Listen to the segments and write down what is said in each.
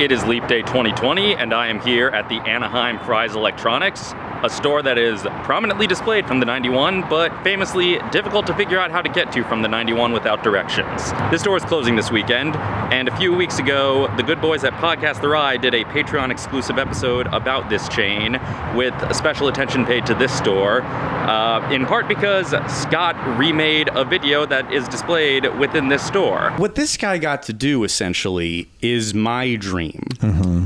It is Leap Day 2020, and I am here at the Anaheim Fry's Electronics, a store that is prominently displayed from the 91, but famously difficult to figure out how to get to from the 91 without directions. This store is closing this weekend, and a few weeks ago, the good boys at Podcast The Ride did a Patreon exclusive episode about this chain with special attention paid to this store, uh, in part because Scott remade a video that is displayed within this store. What this guy got to do essentially is my dream.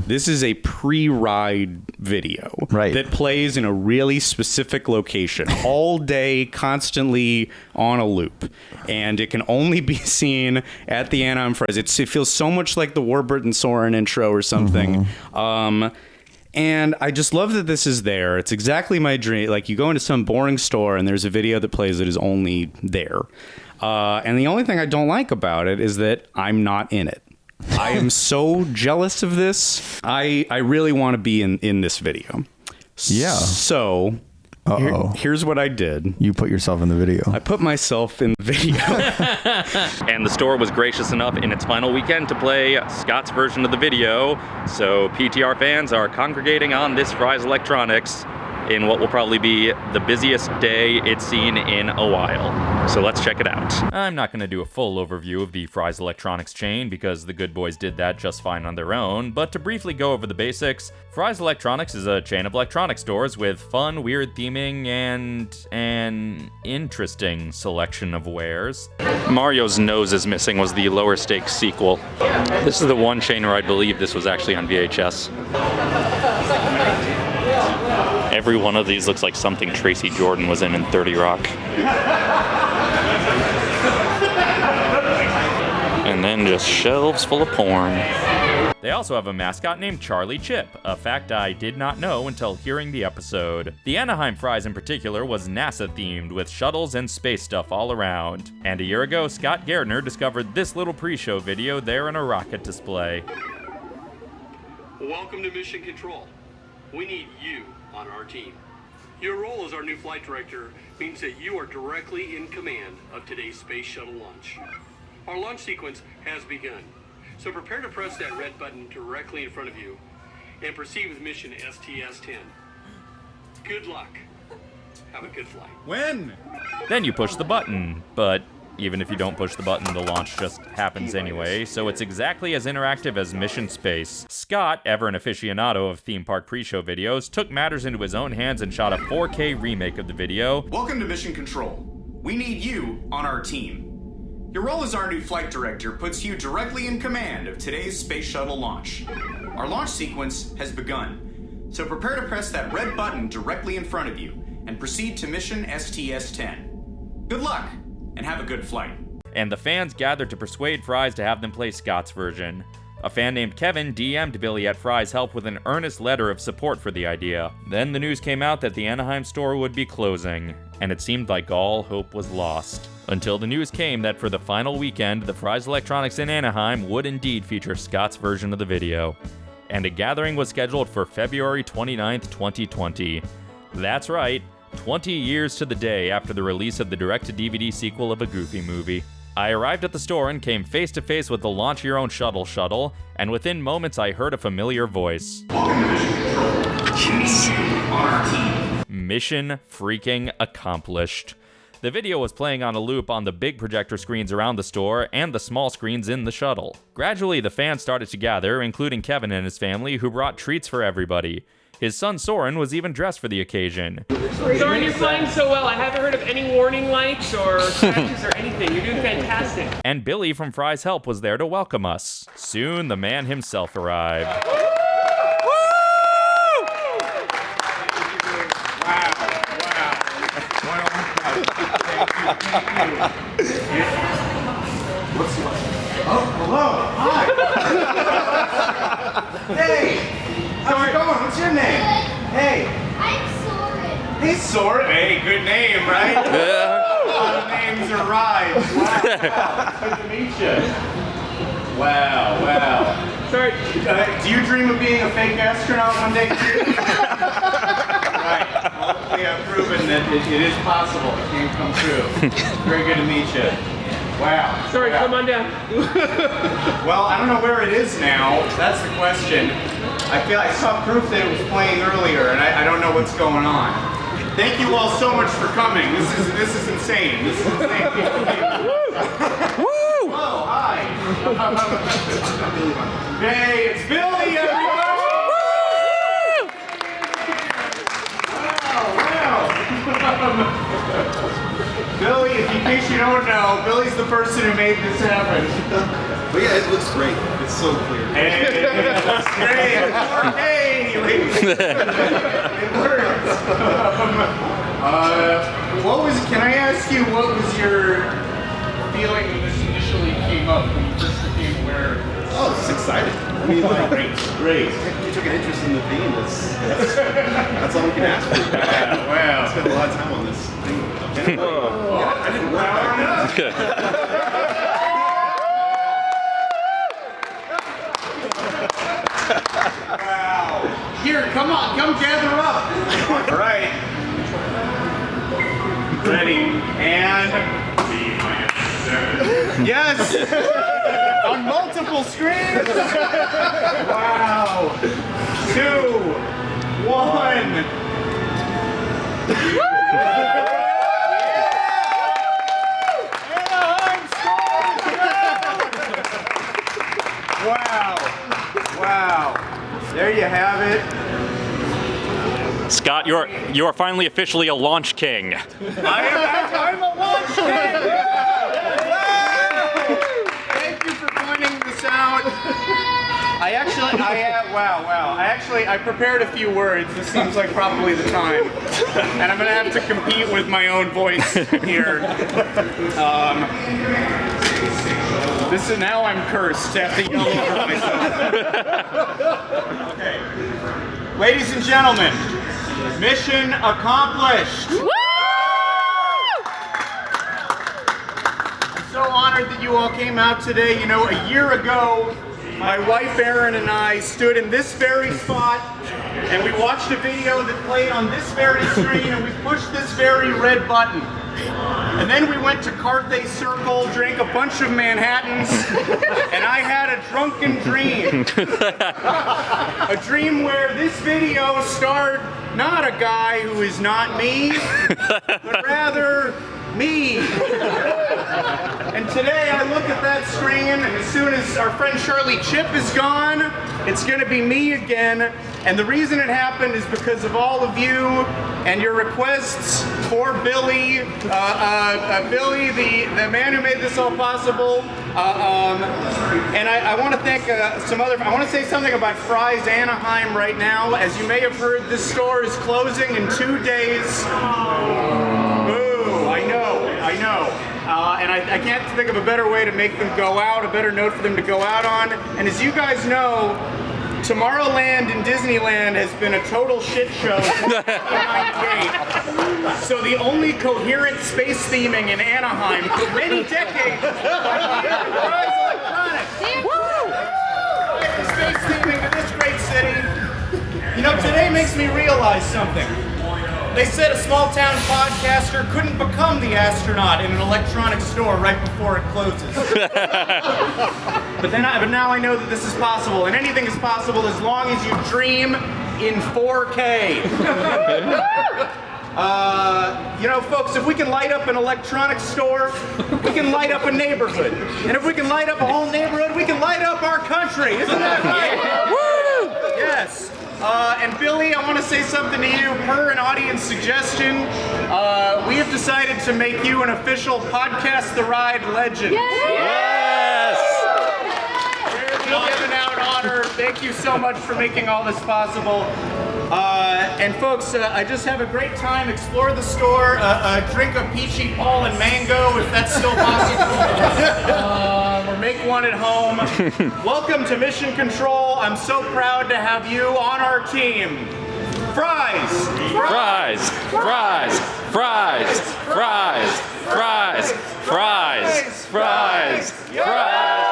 This is a pre-ride video Right. that plays in a really specific location all day, constantly on a loop, and it can only be seen at the Anaheim Fry's. It's, it feels so much like the Warburton Soarin' intro or something. Um, and I just love that this is there. It's exactly my dream. Like you go into some boring store and there's a video that plays that is only there. Uh, and the only thing I don't like about it is that I'm not in it. I am so jealous of this. I I really want to be in in this video. Yeah. So here- Uh-oh. here's what I did. You put yourself in the video. I put myself in the video. And the store was gracious enough in its final weekend to play Scott's version of the video. So PTR fans are congregating on this Fry's Electronics in what will probably be the busiest day it's seen in a while. So let's check it out. I'm not going to do a full overview of the Fry's Electronics chain because the good boys did that just fine on their own, but to briefly go over the basics, Fry's Electronics is a chain of electronics stores with fun, weird theming and an interesting selection of wares. Mario's Nose is Missing was the lower stakes sequel. This is the one chain where I believe this was actually on VHS. Every one of these looks like something Tracy Jordan was in in 30 Rock. And then just shelves full of porn. They also have a mascot named Charlie Chip, a fact I did not know until hearing the episode. The Anaheim Fry's in particular was NASA themed with shuttles and space stuff all around. And a year ago, Scott Gardner discovered this little pre-show video there in a rocket display. Welcome to Mission Control. We need you on our team. Your role as our new flight director means that you are directly in command of today's space shuttle launch. Our launch sequence has begun, so prepare to press that red button directly in front of you and proceed with mission STS-10. Good luck. Have a good flight. when? Then you push the button, but even if you don't push the button, the launch just happens anyway, so it's exactly as interactive as Mission Space. Scott, ever an aficionado of theme park pre-show videos, took matters into his own hands and shot a 4K remake of the video, Welcome to Mission Control. We need you on our team. Your role as our new flight director puts you directly in command of today's space shuttle launch. Our launch sequence has begun, so prepare to press that red button directly in front of you and proceed to mission STS 10. Good luck, and have a good flight. and the fans gathered to persuade Fry's to have them play Scott's version. A fan named Kevin DM'd Billy at Fry's help with an earnest letter of support for the idea. Then the news came out that the Anaheim store would be closing, and it seemed like all hope was lost. Until the news came that for the final weekend, the Fry's Electronics in Anaheim would indeed feature Scott's version of the video. And a gathering was scheduled for February 29th, 2020. That's right, 20 years to the day after the release of the direct to DVD sequel of a Goofy movie. I arrived at the store and came face to face with the Launch Your Own Shuttle shuttle, and within moments I heard a familiar voice. Mission freaking accomplished. The video was playing on a loop on the big projector screens around the store and the small screens in the shuttle. Gradually, the fans started to gather, including Kevin and his family, who brought treats for everybody. His son Soren was even dressed for the occasion. Soren, you're flying so well. I haven't heard of any warning lights or scratches or anything. You're doing fantastic. And Billy from Fry's Help was there to welcome us. Soon, the man himself arrived. Wow. Wow. Wow. What's up? Oh, wow. Hey! How's it going? What's your name? Hey! I'm Soren. Hey, Soren. Hey, good name, right? A lot of names are rhymes. Wow. Good to meet you. Wow, wow. Sorry. Uh, do you dream of being a fake astronaut one day too? right. Well, we have proven that it, it is possible. It can come true. Very good to meet you. Wow. Sorry, Wow. come on down. Well, I don't know where it is now. That's the question. I feel I saw proof that it was playing earlier, and I, I don't know what's going on. Thank you all so much for coming. This is this is insane. This is insane. Woo! Hello, hi. hey, it's Billy, everyone. Wow, wow. Billy, in case you don't know, Billy's the person who made this happen. But yeah, it looks great. It's so clear. Hey, that's great. Hey, ladies. It works. Uh, what was? Can I ask you what was your feeling when this initially came up when you first became aware? Oh, it's exciting. I mean, like, Great, great. you took an interest in the theme. That's, that's, that's all we can ask for. I Wow. spent a lot of time on this thing. Yeah, I didn't work back Here, come on, come gather up. All right. Ready and yes, on multiple screens. Wow. Two, one. Anaheim Storm! Wow. Wow. There you have it. Scott, you're you are finally officially a launch king. I am I'm a launch king! Wow! Thank you for pointing this out. I actually, I uh, wow, wow. I actually, I prepared a few words. This seems like probably the time, and I'm gonna have to compete with my own voice here. Um, this is now I'm cursed. I have to yell over myself. Okay, ladies and gentlemen, mission accomplished. i'm so honored that you all came out today. You know, a year ago, my wife Erin and I stood in this very spot and we watched a video that played on this very screen and we pushed this very red button. And then we went to Carthay Circle, drank a bunch of Manhattans, and I had a drunken dream. a dream where this video starred not a guy who is not me, but rather me. And today I look at that screen, and as soon as our friend Charlie Chip is gone, it's going to be me again. And the reason it happened is because of all of you and your requests for Billy, uh, uh, uh, Billy, the, the man who made this all possible. Uh, um, and I, I want to thank uh, some other. I want to say something about Fry's Anaheim right now. As you may have heard, this store is closing in two days. I know, Uh, and I, I can't think of a better way to make them go out, a better note for them to go out on. And as you guys know, Tomorrowland in Disneyland has been a total shit show So the only coherent space theming in Anaheim for many decades is Electronics. The space theming to this great city. You know, today makes me realize something. They said a small town podcaster couldn't become the astronaut in an electronics store right before it closes. but then, I, but now I know that this is possible, and anything is possible as long as you dream in 4K. Uh, you know, folks, if we can light up an electronics store, we can light up a neighborhood. And if we can light up a whole neighborhood, we can light up our country. Isn't that right? Woo! Yes. Uh, and Billy, I want to say something to you. Per an audience suggestion, uh, we have decided to make you an official Podcast the Ride legend. Yes! Rarely given out honor. Thank you so much for making all this possible. Uh, and folks, uh, I just have a great time. Explore the store, uh, uh, drink a peachy Paul and mango if that's still possible, uh, at home. Welcome to Mission Control. I'm so proud to have you on our team. Fry's. Fries! Fries! Fries! Fries! Fries! Fries! Fries! Fries!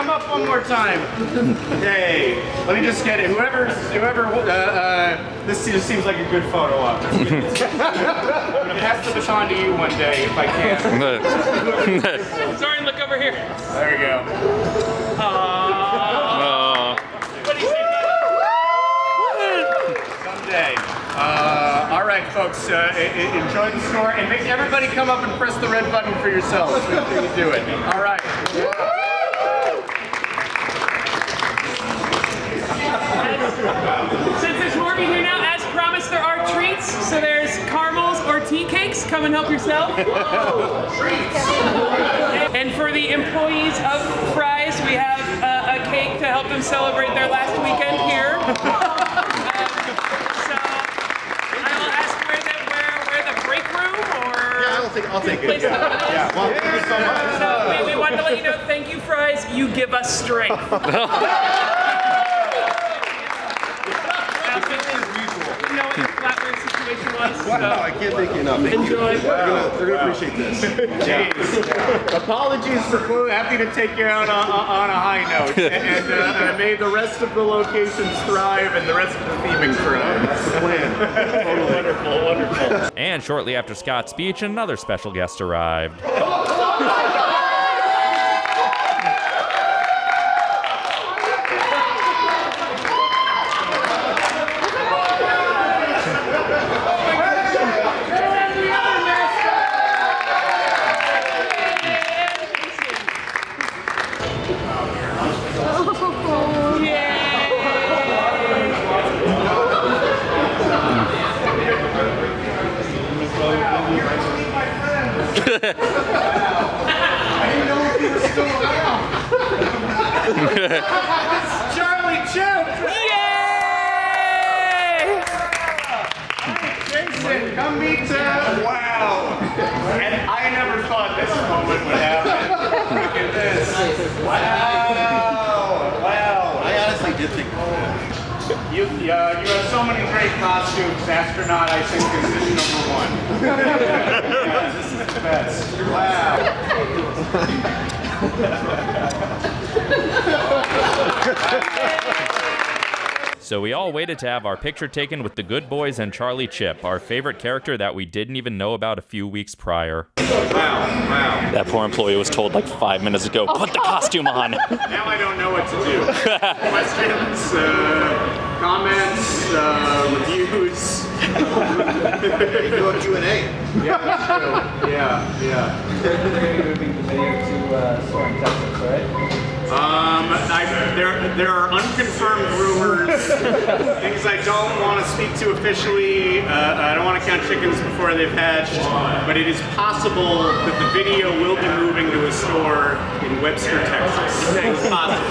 Here, Soren, come come up one more time. Hey, let me just get it. Whoever, whoever, uh, uh, this just seems like a good photo op. I'm gonna pass the baton to you one day if I can. Sorry, look over here. There you go. Uh, What do you say? Someday. Uh, all right, folks, uh, enjoy the store and make everybody come up and press the red button for yourselves. Make sure you do it. All right. Since there's more of you here now, as promised, there are treats. So there's caramels or tea cakes. Come and help yourself. and for the employees of Fry's, we have uh, a cake to help them celebrate their last weekend here. Um, so I will ask where the, where, where the break room or I'll take, I'll take it. to put it is? Well, thank you so much. So we, we wanted to let you know, thank you, Fry's. You give us strength. You know what your flatware situation was. Wow, I can't thank you enough. Thank you. enjoy. They're gonna, they're appreciate this. Jeez. Apologies for clo- happy to take you out on, on a high note, and, uh, may the rest of the locations thrive and the rest of the theming thrive. That's the plan. Totally. Wonderful, wonderful. And shortly after Scott's speech, another special guest arrived. Charlie Chip! Yay! Jason, come meet uh, Wow! And I never thought this moment would happen. Look at this. Wow! Wow! I honestly did think You, uh, you have so many great costumes. Astronaut, I think, is is number one. yeah, this is the best. Wow. So we all waited to have our picture taken with the good boys and Charlie Chip, our favorite character that we didn't even know about a few weeks prior. Wow, wow. That poor employee was told like five minutes ago, put the costume on. Now I don't know what to do. Questions, uh, comments, uh, reviews. you do Q&A. Yeah. Yeah, yeah. They're going to be moving the video to uh, Texas, right? Um, I, there, there are unconfirmed rumors, things I don't want to speak to officially. Uh, I don't want to count chickens before they've hatched, but it is possible that the video will be moving to a store in Webster, Texas. It's possible,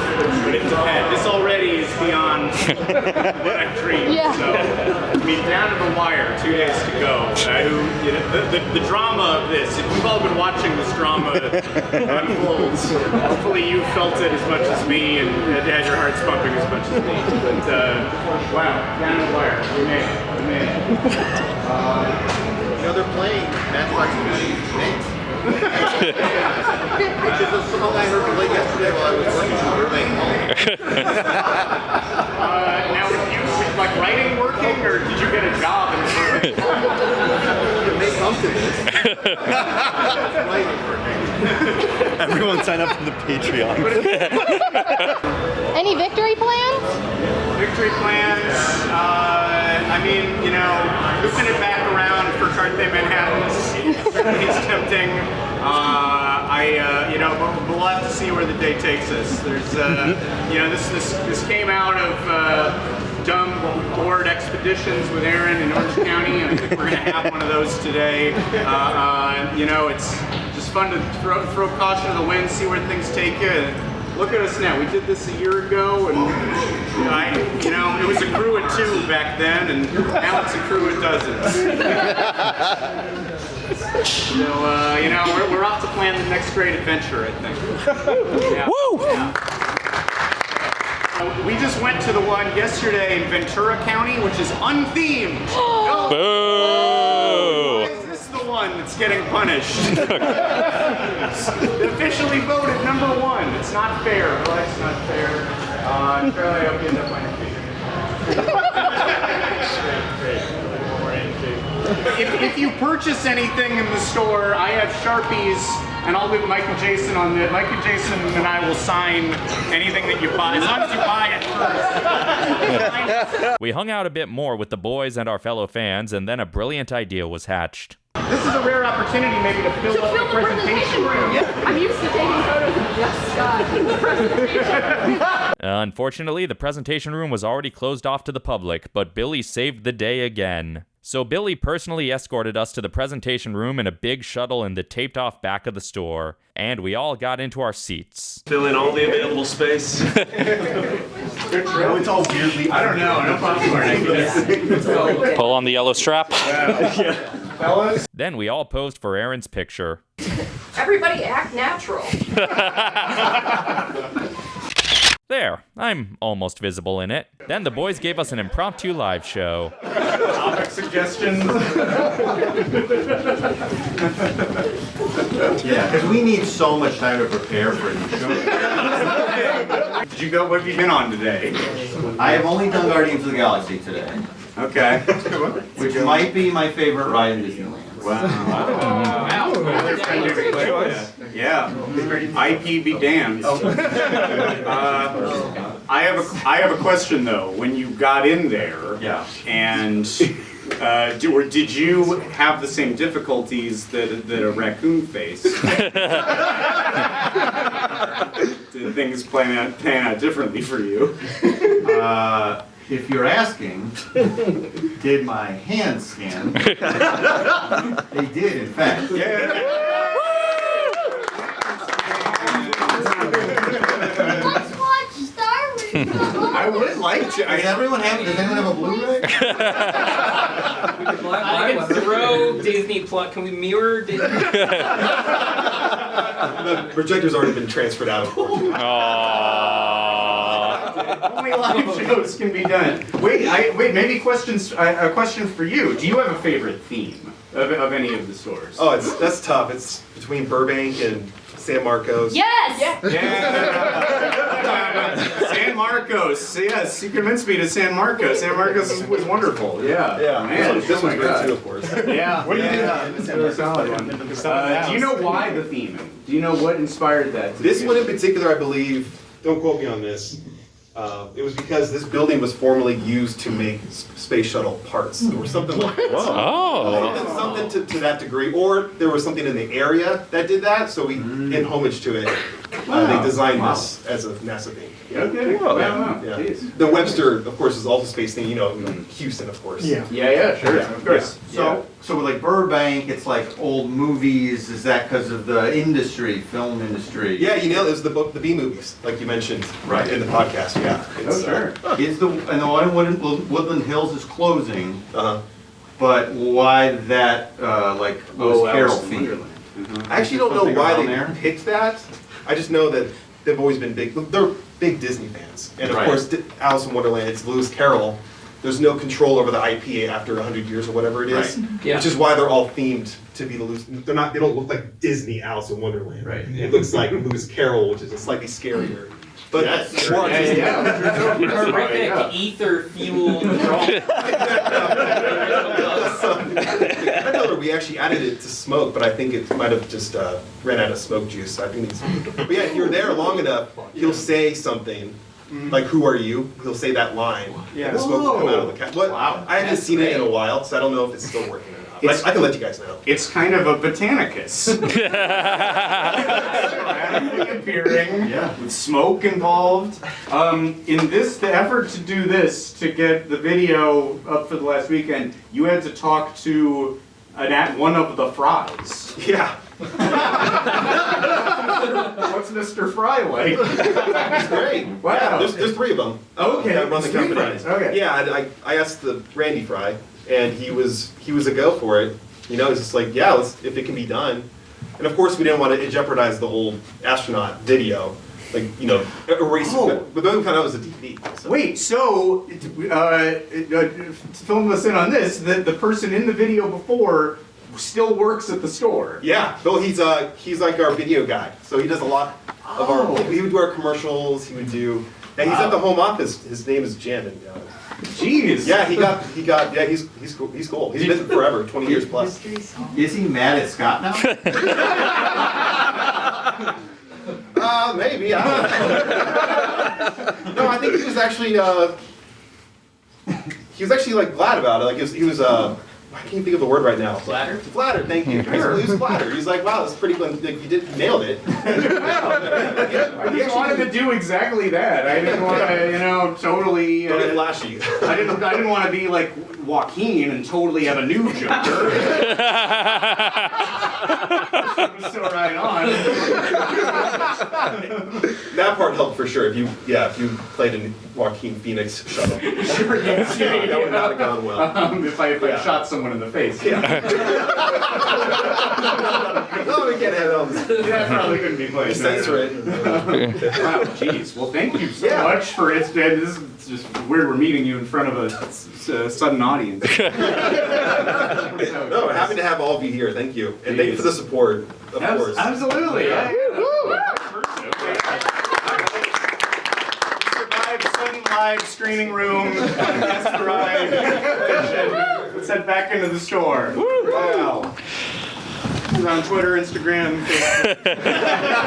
but it depends. This already is beyond what I mean, down to the wire, two days to go. Uh, who, you know, the, the, the drama of this, if we've all been watching this drama unfold, hopefully you felt it as much as me and had your hearts pumping as much as me. But, uh, wow, down to the wire. We made it. We made it. You know, they're playing Matchbox Movie Nate. Which is a song I heard late yesterday while I was working on Burbank Mall. Uh, now, were you like writing working, or did you get a job in the It may come to this. Everyone sign up for the Patreon. Any victory plans? Victory plans. Uh, I mean, you know, looping it back around for Carthay Manhattan is tempting. Uh, I, uh, you know, but we'll have to see where the day takes us. There's, uh, you know, this this this came out of. Dumb board expeditions with Erin in Orange County, and I think we're going to have one of those today. Uh, uh, you know, it's just fun to throw, throw caution to the wind, see where things take you. Look at us now. We did this a year ago, and you know, I, you know, it was a crew of two back then, and now it's a crew of dozens. so, uh, you know, we're, we're off to plan the next great adventure, I think. Yeah. Woo! We just went to the one yesterday in Ventura County, which is unthemed. Go. Boo! Is this the one? one that's getting punished. Officially voted number one. It's not fair. Life's not fair. Uh, Charlie, I hope you end up winning. If, if you purchase anything in the store, I have Sharpies, and I'll leave Mike and Jason on the. Mike and Jason and I will sign anything that you buy, as long as you buy it first. We hung out a bit more with the boys and our fellow fans, and then a brilliant idea was hatched. This is a rare opportunity, maybe, to fill up the presentation room. I'm used to taking photos of just Scott in the presentation. Unfortunately, the presentation room was already closed off to the public, but Billy saved the day again. So Billy personally escorted us to the presentation room in a big shuttle in the taped off back of the store, and we all got into our seats. Fill in all the available space. Oh, it's all weirdly. I don't know. No popcorn, Pull on the yellow strap. Fellas? Then we all posed for Erin's picture. Everybody act natural. There, I'm almost visible in it. Then the boys gave us an impromptu live show. Topic suggestions? Yeah, because we need so much time to prepare for the show. Did you go? What have you been on today? I have only done Guardians of the Galaxy today, Okay. which might be my favorite ride in Disneyland. Yeah. IP be damned. Uh, I have a I have a question though. When you got in there, Yeah. and uh, do, or did you have the same difficulties that that a raccoon faced? Did things plan out pan out differently for you? Uh, if you're asking, did my hands scan? they did, in fact. Let's I would like to. Does I, everyone have? Does anyone have a Blu-ray? I can throw Disney Plus. Can we mirror Disney? The projector's already been transferred out. only live shows can be done. Wait, I, wait. Maybe questions. Uh, a question for you. Do you have a favorite theme of, of any of the stores? Oh, it's that's tough. It's between Burbank and San Marcos. Yes. Yeah. San Marcos. Yes, you convinced me to San Marcos. San Marcos is, was wonderful. Yeah. Yeah, Man, this, one, this my one's great God. too, of course. Yeah. What do you Yeah. think? Really solid one. Uh, do you know why the theme? Do you know what inspired that? This one in particular, I believe, don't quote me on this. Uh, it was because this building was formerly used to make space shuttle parts or something like that. Oh. Something, something to, to that degree, or there was something in the area that did that, so we, in homage to it, Wow. they designed Wow. this as a NASA theme. Okay. Wow. wow. Yeah. Jeez. The Webster, of course, is also space theme. You know, Houston, of course. Yeah. Yeah, yeah, sure, Yeah. of course. So, so with like Burbank, it's like old movies. Is that because of the industry, film industry? Yeah, you nailed it. It was the book, the B movies, like you mentioned Right. in the podcast. Yeah. Oh, sure. Is the and the one in Woodland, Woodland Hills is closing, Uh huh. but why that uh, like Lewis Oh, Carroll Alice in theme? Wonderland. I actually don't know why they there? picked that. I just know that they've always been big. They're big Disney fans, and of Right. course, Alice in Wonderland. It's Lewis Carroll. There's no control over the IP after 100 years or whatever it is, Yeah. which is why they're all themed to be the Lewis. They're not. They don't look like Disney Alice in Wonderland. Right. It looks like Lewis Carroll, which is a slightly scarier. But Yes. more Yeah, artistic. yeah. Terrific ether fueled I know that we actually added it to smoke, but I think it might have just uh, ran out of smoke juice. I think it's. But yeah, if you're there long enough, he'll say something. Like, who are you? He'll say that line. Yeah. And the smoke will come out of the cat. What? Wow. I haven't That's seen it in a while, so I don't know if it's still working or not. But I, I can let you guys know. It's kind of a Botanicus. Randomly appearing Yeah. with smoke involved. Um, in this, the effort to do this, to get the video up for the last weekend, you had to talk to an at one of the fries. Yeah. What's Mr. Fry like? It's great. Wow. Yeah, there's, there's three of them. Okay, That run the three company. fries, okay. Yeah, I, I, I asked the Randy Fry, and he was he was a go for it. You know, he's just like, yeah, let's, if it can be done. And of course, we didn't want to jeopardize the whole astronaut video, like you know, erase. Oh. But then we found out it was a DVD. So. Wait, so, uh, uh, fill us in on this, that the person in the video before still works at the store. Yeah, Bill. He's uh he's like our video guy, so he does a lot of Oh. our. He would do our commercials. He would do. And he's at the home office. His name is Jim. And, uh, Jeez. yeah, he got he got yeah he's he's cool. He's cool. He's been forever, twenty years plus. Is he mad at Scott now? Uh, maybe. I don't know. no, I think he was actually uh, he was actually like glad about it. Like he was, he was uh, I can't think of the word right now. Flattered? Flattered. Thank you. He was, he was flattered. He's like, wow, that's pretty good. Like, you did nailed it. I just wanted to do exactly that. I didn't want to, you know, totally. Don't Uh, flashy. I didn't. I didn't want to be like Joaquin and totally have a new Joker. so right on. that part helped for sure. If you yeah, if you played in Joaquin Phoenix shuttle, Sure, yeah, yeah, that would not have gone well. Um, if I if I shot someone in the face. no, we can't have that. That probably couldn't be played. Censor it. Wow, jeez. Well, thank you so Yeah. much for it. This just weird. We're meeting you in front of a sudden audience. No, happy to have all of you here. Thank you, and thank you for the support. Of Abs- course. Absolutely. Yeah. Survived sudden live screening room. Podcast ride. Let's head back into the store. Wow. He's on Twitter, Instagram,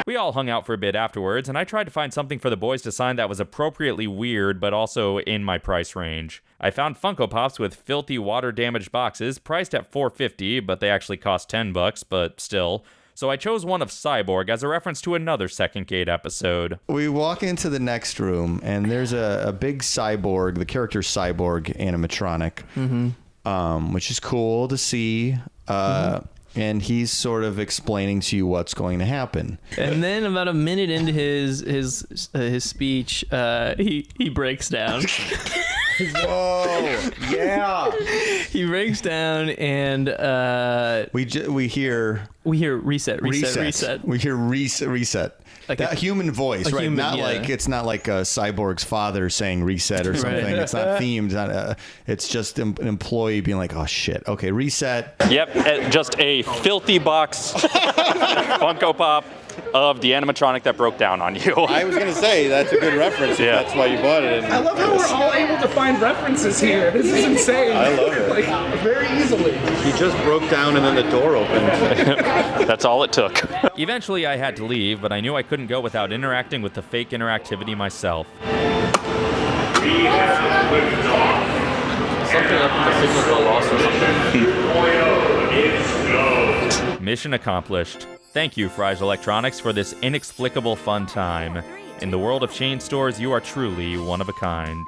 We all hung out for a bit afterwards, and I tried to find something for the boys to sign that was appropriately weird, but also in my price range. I found Funko Pops with filthy water-damaged boxes, priced at 450, but they actually cost 10 bucks, but still. So I chose one of Cyborg as a reference to another Second Gate episode. We walk into the next room, and there's a, a big cyborg, the character cyborg animatronic, um, which is cool to see. Uh, And he's sort of explaining to you what's going to happen. And then about a minute into his his uh, his speech, uh, he he breaks down. Whoa! Yeah. he breaks down, and uh, We ju- we hear we hear reset, reset, reset. We hear reset, reset. Like that a- human voice, a right? human, not yeah. like it's not like a cyborg's father saying reset or something. Right. It's not themed. Not, uh, it's just an employee being like, "Oh shit, okay, reset." Yep, uh, just a filthy box Funko Pop of the animatronic that broke down on you. I was gonna say that's a good reference. Yeah. If that's why you bought it. I love how we're all able to find references here. This is insane. I love it. Like very easily. He just broke down and then the door opened. That's all it took. Eventually, I had to leave, but I knew I couldn't go without interacting with the fake interactivity myself. Something up in the signal got lost or something. Mission accomplished. Thank you, Fry's Electronics, for this inexplicable fun time. In the world of chain stores, you are truly one of a kind.